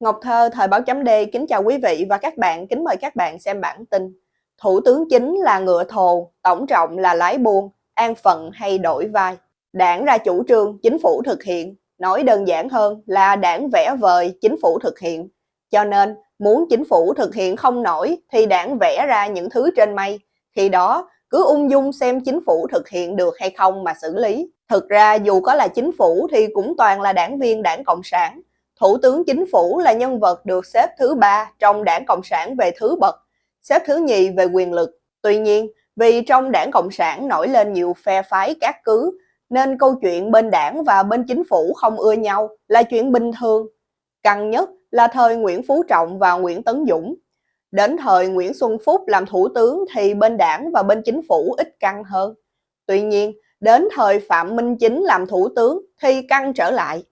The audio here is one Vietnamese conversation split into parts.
Ngọc Thơ, Thời báo chấm D, kính chào quý vị và các bạn, kính mời các bạn xem bản tin. Thủ tướng chính là ngựa thồ, tổng trọng là lái buôn, an phận hay đổi vai. Đảng ra chủ trương, chính phủ thực hiện. Nói đơn giản hơn là đảng vẽ vời, chính phủ thực hiện. Cho nên, muốn chính phủ thực hiện không nổi thì đảng vẽ ra những thứ trên mây. Khi đó, cứ ung dung xem chính phủ thực hiện được hay không mà xử lý. Thực ra dù có là chính phủ thì cũng toàn là đảng viên đảng Cộng sản Thủ tướng chính phủ là nhân vật được xếp thứ ba trong đảng Cộng sản về thứ bậc, xếp thứ nhì về quyền lực. Tuy nhiên, vì trong đảng Cộng sản nổi lên nhiều phe phái các cứ, nên câu chuyện bên đảng và bên chính phủ không ưa nhau là chuyện bình thường. Căng nhất là thời Nguyễn Phú Trọng và Nguyễn Tấn Dũng. Đến thời Nguyễn Xuân Phúc làm thủ tướng thì bên đảng và bên chính phủ ít căng hơn. Tuy nhiên, đến thời Phạm Minh Chính làm thủ tướng thì căng trở lại.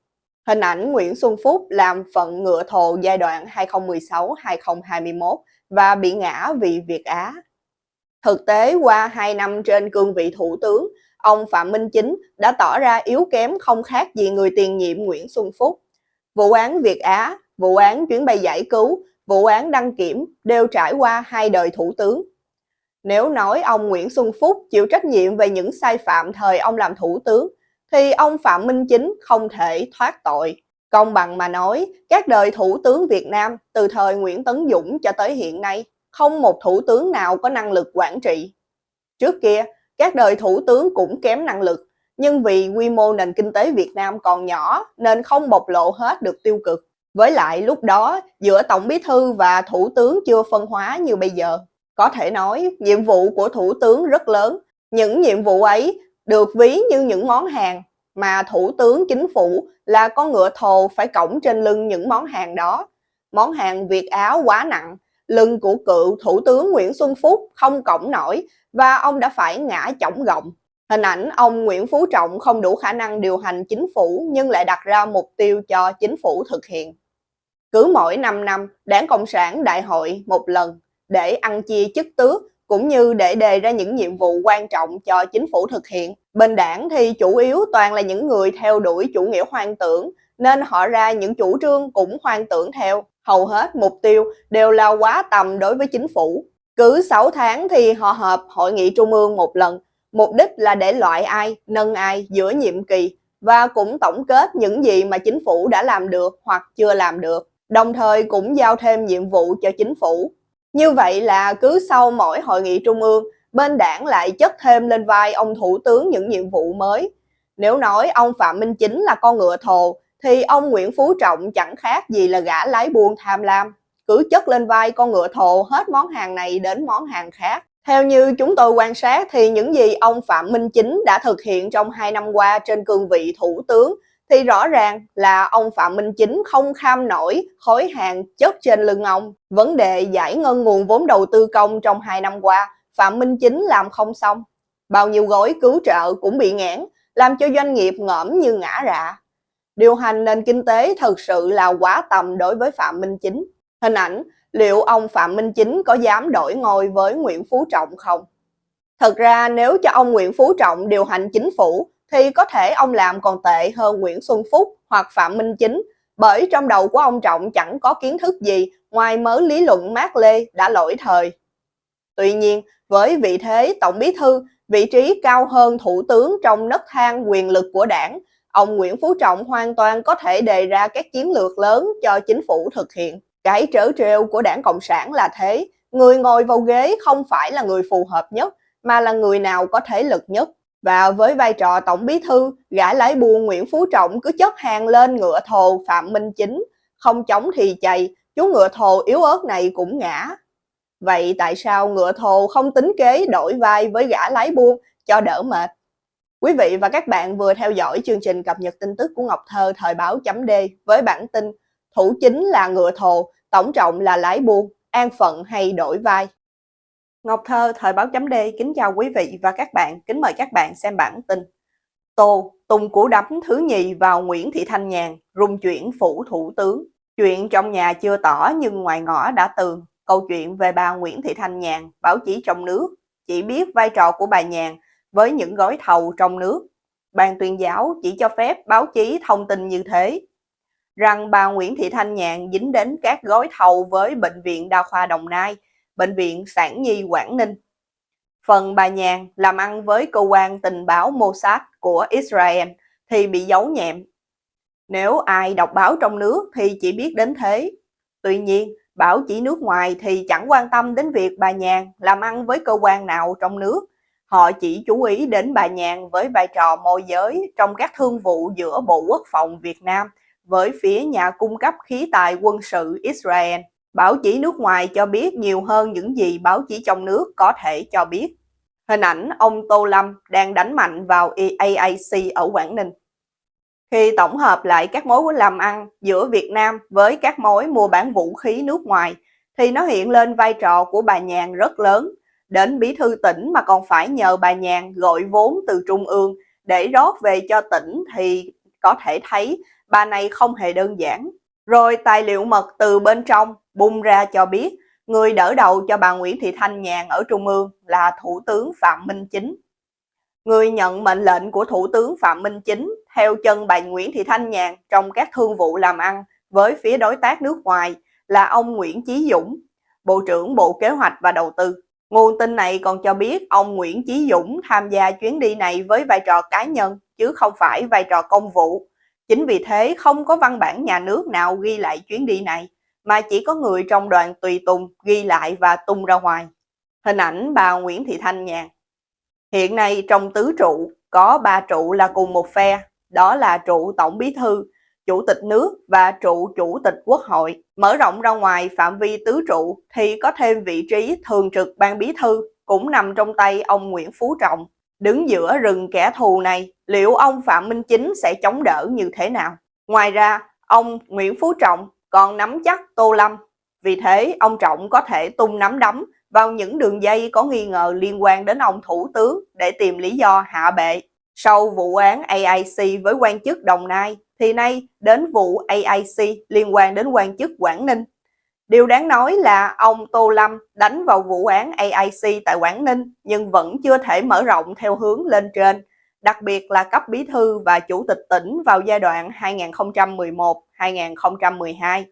Hình ảnh Nguyễn Xuân Phúc làm phận ngựa thồ giai đoạn 2016-2021 và bị ngã vì Việt Á. Thực tế qua 2 năm trên cương vị thủ tướng, ông Phạm Minh Chính đã tỏ ra yếu kém không khác gì người tiền nhiệm Nguyễn Xuân Phúc. Vụ án Việt Á, vụ án chuyến bay giải cứu, vụ án đăng kiểm đều trải qua hai đời thủ tướng. Nếu nói ông Nguyễn Xuân Phúc chịu trách nhiệm về những sai phạm thời ông làm thủ tướng, thì ông Phạm Minh Chính không thể thoát tội. Công bằng mà nói, các đời thủ tướng Việt Nam từ thời Nguyễn Tấn Dũng cho tới hiện nay, không một thủ tướng nào có năng lực quản trị. Trước kia, các đời thủ tướng cũng kém năng lực, nhưng vì quy mô nền kinh tế Việt Nam còn nhỏ nên không bộc lộ hết được tiêu cực. Với lại lúc đó, giữa Tổng Bí Thư và Thủ tướng chưa phân hóa như bây giờ. Có thể nói, nhiệm vụ của Thủ tướng rất lớn. Những nhiệm vụ ấy được ví như những món hàng mà thủ tướng chính phủ là con ngựa thồ phải cõng trên lưng những món hàng đó. Món hàng Việt Áo quá nặng, lưng của cựu thủ tướng Nguyễn Xuân Phúc không cõng nổi và ông đã phải ngã chổng gọng. Hình ảnh ông Nguyễn Phú Trọng không đủ khả năng điều hành chính phủ nhưng lại đặt ra mục tiêu cho chính phủ thực hiện. Cứ mỗi 5 năm, Đảng Cộng sản đại hội một lần để ăn chia chức tước cũng như để đề ra những nhiệm vụ quan trọng cho chính phủ thực hiện. Bên đảng thì chủ yếu toàn là những người theo đuổi chủ nghĩa hoang tưởng, nên họ ra những chủ trương cũng hoang tưởng theo. Hầu hết mục tiêu đều là quá tầm đối với chính phủ. Cứ 6 tháng thì họ họp hội nghị trung ương một lần, mục đích là để loại ai, nâng ai giữa nhiệm kỳ và cũng tổng kết những gì mà chính phủ đã làm được hoặc chưa làm được. Đồng thời cũng giao thêm nhiệm vụ cho chính phủ như vậy là cứ sau mỗi hội nghị trung ương, bên đảng lại chất thêm lên vai ông thủ tướng những nhiệm vụ mới. Nếu nói ông Phạm Minh Chính là con ngựa thồ, thì ông Nguyễn Phú Trọng chẳng khác gì là gã lái buôn tham lam. Cứ chất lên vai con ngựa thồ hết món hàng này đến món hàng khác. Theo như chúng tôi quan sát thì những gì ông Phạm Minh Chính đã thực hiện trong 2 năm qua trên cương vị thủ tướng thì rõ ràng là ông Phạm Minh Chính không kham nổi khối hàng chất trên lưng ông. Vấn đề giải ngân nguồn vốn đầu tư công trong 2 năm qua, Phạm Minh Chính làm không xong. Bao nhiêu gói cứu trợ cũng bị ngãn, làm cho doanh nghiệp ngõm như ngã rạ. Điều hành nền kinh tế thực sự là quá tầm đối với Phạm Minh Chính. Hình ảnh, liệu ông Phạm Minh Chính có dám đổi ngôi với Nguyễn Phú Trọng không? Thật ra nếu cho ông Nguyễn Phú Trọng điều hành chính phủ thì có thể ông làm còn tệ hơn Nguyễn Xuân Phúc hoặc Phạm Minh Chính, bởi trong đầu của ông Trọng chẳng có kiến thức gì ngoài mớ lý luận mát lê đã lỗi thời. Tuy nhiên, với vị thế Tổng Bí Thư, vị trí cao hơn Thủ tướng trong nấc thang quyền lực của đảng, ông Nguyễn Phú Trọng hoàn toàn có thể đề ra các chiến lược lớn cho chính phủ thực hiện. Cái trớ trêu của đảng Cộng sản là thế, người ngồi vào ghế không phải là người phù hợp nhất, mà là người nào có thế lực nhất. Và với vai trò tổng bí thư, gã lái buôn Nguyễn Phú Trọng cứ chất hàng lên ngựa thồ Phạm Minh Chính, không chống thì chày, chú ngựa thồ yếu ớt này cũng ngã. Vậy tại sao ngựa thồ không tính kế đổi vai với gã lái buôn cho đỡ mệt? Quý vị và các bạn vừa theo dõi chương trình cập nhật tin tức của Ngọc Thơ thời báo chấm D với bản tin Thủ chính là ngựa thồ, tổng trọng là lái buôn, an phận hay đổi vai. Ngọc Thơ, Thời báo chấm D, kính chào quý vị và các bạn, kính mời các bạn xem bản tin. Tô, Tùng củ đấm thứ nhì vào Nguyễn Thị Thanh Nhàn, rung chuyển phủ thủ tướng. Chuyện trong nhà chưa tỏ nhưng ngoài ngõ đã tường. Câu chuyện về bà Nguyễn Thị Thanh Nhàn, báo chí trong nước, chỉ biết vai trò của bà Nhàn với những gói thầu trong nước. Ban tuyên giáo chỉ cho phép báo chí thông tin như thế. rằng bà Nguyễn Thị Thanh Nhàn dính đến các gói thầu với Bệnh viện Đa khoa Đồng Nai, Bệnh viện Sản Nhi Quảng Ninh. Phần bà Nhàn làm ăn với cơ quan tình báo Mossad của Israel thì bị giấu nhẹm. Nếu ai đọc báo trong nước thì chỉ biết đến thế. Tuy nhiên, bảo chỉ nước ngoài thì chẳng quan tâm đến việc bà Nhàn làm ăn với cơ quan nào trong nước. Họ chỉ chú ý đến bà Nhàn với vai trò môi giới trong các thương vụ giữa Bộ Quốc phòng Việt Nam với phía nhà cung cấp khí tài quân sự Israel. Báo chí nước ngoài cho biết nhiều hơn những gì báo chí trong nước có thể cho biết. Hình ảnh ông Tô Lâm đang đánh mạnh vào EAAC ở Quảng Ninh. Khi tổng hợp lại các mối làm ăn giữa Việt Nam với các mối mua bán vũ khí nước ngoài, thì nó hiện lên vai trò của bà Nhàn rất lớn. Đến bí thư tỉnh mà còn phải nhờ bà Nhàn gọi vốn từ trung ương để rót về cho tỉnh thì có thể thấy bà này không hề đơn giản. Rồi tài liệu mật từ bên trong bung ra cho biết người đỡ đầu cho bà Nguyễn Thị Thanh Nhàn ở Trung ương là Thủ tướng Phạm Minh Chính. Người nhận mệnh lệnh của Thủ tướng Phạm Minh Chính theo chân bà Nguyễn Thị Thanh Nhàn trong các thương vụ làm ăn với phía đối tác nước ngoài là ông Nguyễn Chí Dũng, Bộ trưởng Bộ Kế hoạch và Đầu tư. Nguồn tin này còn cho biết ông Nguyễn Chí Dũng tham gia chuyến đi này với vai trò cá nhân chứ không phải vai trò công vụ. Chính vì thế không có văn bản nhà nước nào ghi lại chuyến đi này, mà chỉ có người trong đoàn tùy tùng ghi lại và tung ra ngoài. Hình ảnh bà Nguyễn Thị Thanh Nhàn Hiện nay trong tứ trụ có ba trụ là cùng một phe, đó là trụ Tổng Bí Thư, Chủ tịch nước và trụ Chủ tịch Quốc hội. Mở rộng ra ngoài phạm vi tứ trụ thì có thêm vị trí thường trực ban bí thư cũng nằm trong tay ông Nguyễn Phú Trọng. Đứng giữa rừng kẻ thù này, liệu ông Phạm Minh Chính sẽ chống đỡ như thế nào? Ngoài ra, ông Nguyễn Phú Trọng còn nắm chắc Tô Lâm. Vì thế, ông Trọng có thể tung nắm đấm vào những đường dây có nghi ngờ liên quan đến ông Thủ tướng để tìm lý do hạ bệ. Sau vụ án AIC với quan chức Đồng Nai, thì nay đến vụ AIC liên quan đến quan chức Quảng Ninh. Điều đáng nói là ông Tô Lâm đánh vào vụ án AIC tại Quảng Ninh nhưng vẫn chưa thể mở rộng theo hướng lên trên, đặc biệt là cấp bí thư và chủ tịch tỉnh vào giai đoạn 2011-2012,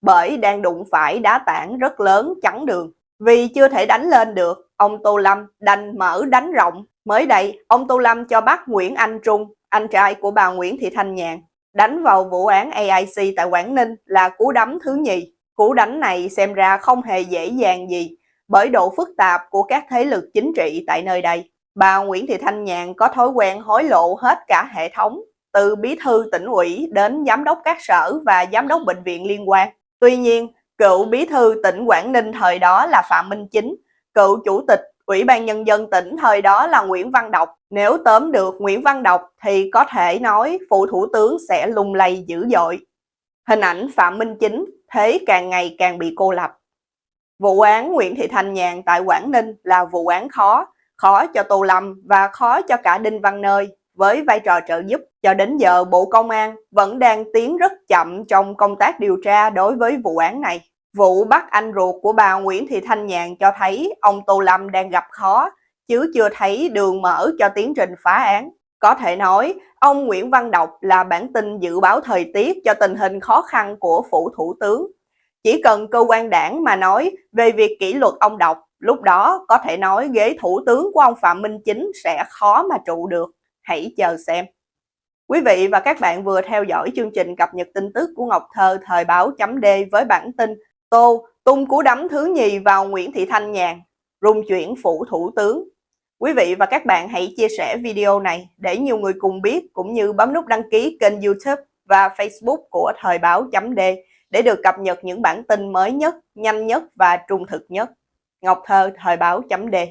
bởi đang đụng phải đá tảng rất lớn chắn đường. Vì chưa thể đánh lên được, ông Tô Lâm đành mở đánh rộng. Mới đây, ông Tô Lâm cho bắt Nguyễn Anh Trung, anh trai của bà Nguyễn Thị Thanh Nhàn, đánh vào vụ án AIC tại Quảng Ninh là cú đấm thứ nhì. Cú đánh này xem ra không hề dễ dàng gì bởi độ phức tạp của các thế lực chính trị tại nơi đây. Bà Nguyễn Thị Thanh Nhàn có thói quen hối lộ hết cả hệ thống, từ bí thư tỉnh ủy đến giám đốc các sở và giám đốc bệnh viện liên quan. Tuy nhiên, cựu bí thư tỉnh Quảng Ninh thời đó là Phạm Minh Chính, cựu chủ tịch Ủy ban Nhân dân tỉnh thời đó là Nguyễn Văn Đọc. Nếu tóm được Nguyễn Văn Đọc thì có thể nói phụ thủ tướng sẽ lung lay dữ dội. Hình ảnh Phạm Minh Chính thế càng ngày càng bị cô lập. Vụ án Nguyễn Thị Thanh Nhàn tại Quảng Ninh là vụ án khó, khó cho Tô Lâm và khó cho cả Đinh Văn Nơi với vai trò trợ giúp. Cho đến giờ Bộ Công an vẫn đang tiến rất chậm trong công tác điều tra đối với vụ án này. Vụ bắt anh ruột của bà Nguyễn Thị Thanh Nhàn cho thấy ông Tô Lâm đang gặp khó, chứ chưa thấy đường mở cho tiến trình phá án. Có thể nói, ông Nguyễn Văn Đọc là bản tin dự báo thời tiết cho tình hình khó khăn của phủ thủ tướng. Chỉ cần cơ quan đảng mà nói về việc kỷ luật ông Đọc, lúc đó có thể nói ghế thủ tướng của ông Phạm Minh Chính sẽ khó mà trụ được. Hãy chờ xem. Quý vị và các bạn vừa theo dõi chương trình cập nhật tin tức của Ngọc Thơ thời báo chấm D với bản tin Tô tung cú đấm thứ nhì vào Nguyễn Thị Thanh Nhàn, rung chuyển phủ thủ tướng. Quý vị và các bạn hãy chia sẻ video này để nhiều người cùng biết cũng như bấm nút đăng ký kênh youtube và facebook của Thời báo chấm D để được cập nhật những bản tin mới nhất, nhanh nhất và trung thực nhất. Ngọc Thơ, Thời báo chấm đề